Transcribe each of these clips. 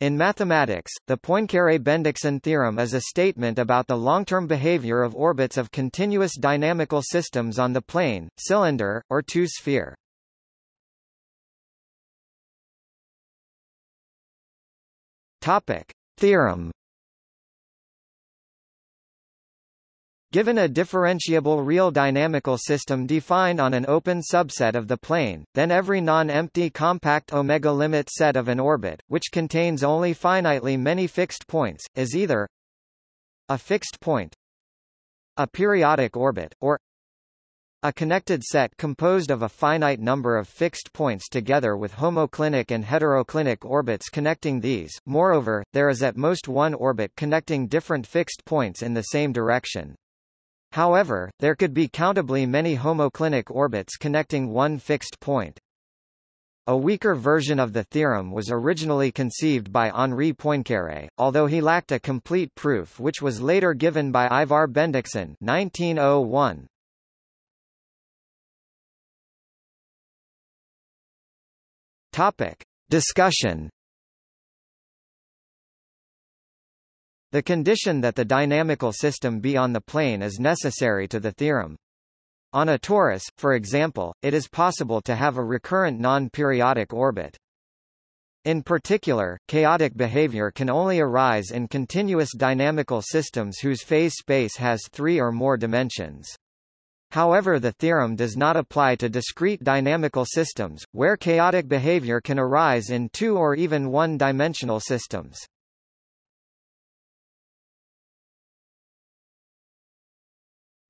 In mathematics, the Poincaré-Bendixson theorem is a statement about the long-term behavior of orbits of continuous dynamical systems on the plane, cylinder, or two-sphere. Topic: Theorem Given a differentiable real dynamical system defined on an open subset of the plane, then every non-empty compact omega limit set of an orbit, which contains only finitely many fixed points, is either a fixed point, a periodic orbit, or a connected set composed of a finite number of fixed points together with homoclinic and heteroclinic orbits connecting these. Moreover, there is at most one orbit connecting different fixed points in the same direction. However, there could be countably many homoclinic orbits connecting one fixed point. A weaker version of the theorem was originally conceived by Henri Poincaré, although he lacked a complete proof which was later given by Ivar Bendixson 1901. Topic. Discussion The condition that the dynamical system be on the plane is necessary to the theorem. On a torus, for example, it is possible to have a recurrent non-periodic orbit. In particular, chaotic behavior can only arise in continuous dynamical systems whose phase space has three or more dimensions. However the theorem does not apply to discrete dynamical systems, where chaotic behavior can arise in two or even one-dimensional systems.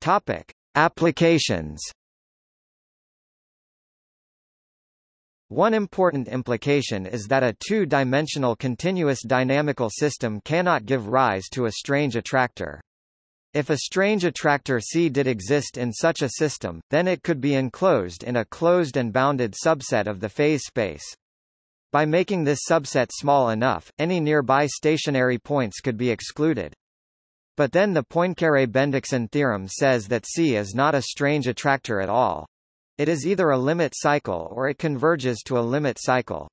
Topic: Applications. One important implication is that a two-dimensional continuous dynamical system cannot give rise to a strange attractor. If a strange attractor C did exist in such a system, then it could be enclosed in a closed and bounded subset of the phase space. By making this subset small enough, any nearby stationary points could be excluded. But then the Poincaré-Bendixson theorem says that C is not a strange attractor at all. It is either a limit cycle or it converges to a limit cycle.